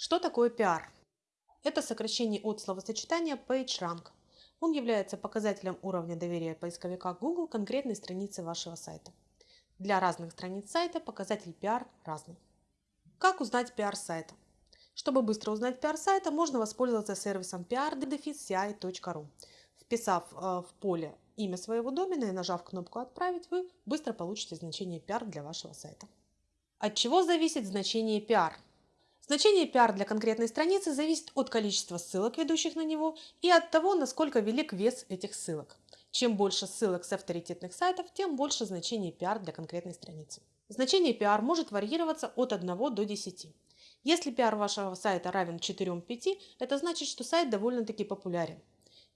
Что такое пиар? Это сокращение от словосочетания PageRank. Он является показателем уровня доверия поисковика Google конкретной странице вашего сайта. Для разных страниц сайта показатель PR разный. Как узнать PR сайта? Чтобы быстро узнать PR сайта, можно воспользоваться сервисом pr-ci.ru. Вписав э, в поле имя своего домена и нажав кнопку «Отправить», вы быстро получите значение PR для вашего сайта. От чего зависит значение PR? Значение PR для конкретной страницы зависит от количества ссылок, ведущих на него, и от того, насколько велик вес этих ссылок. Чем больше ссылок с авторитетных сайтов, тем больше значение PR для конкретной страницы. Значение PR может варьироваться от 1 до 10. Если PR вашего сайта равен 4-5, это значит, что сайт довольно-таки популярен.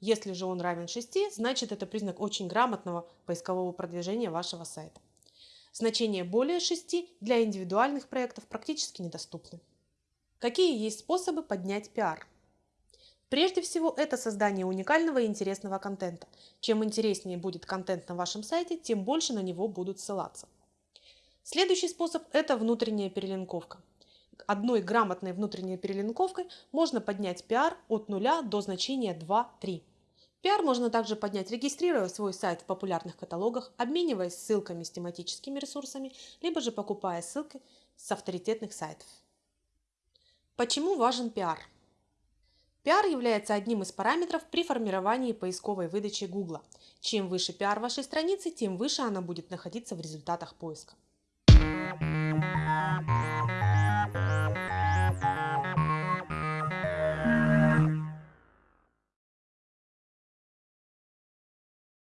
Если же он равен 6, значит это признак очень грамотного поискового продвижения вашего сайта. Значение более 6 для индивидуальных проектов практически недоступны. Какие есть способы поднять пиар? Прежде всего, это создание уникального и интересного контента. Чем интереснее будет контент на вашем сайте, тем больше на него будут ссылаться. Следующий способ – это внутренняя перелинковка. Одной грамотной внутренней перелинковкой можно поднять пиар от 0 до значения 2-3. Пиар можно также поднять, регистрируя свой сайт в популярных каталогах, обмениваясь ссылками с тематическими ресурсами, либо же покупая ссылки с авторитетных сайтов. Почему важен пиар? Пиар является одним из параметров при формировании поисковой выдачи Google. Чем выше пиар вашей страницы, тем выше она будет находиться в результатах поиска.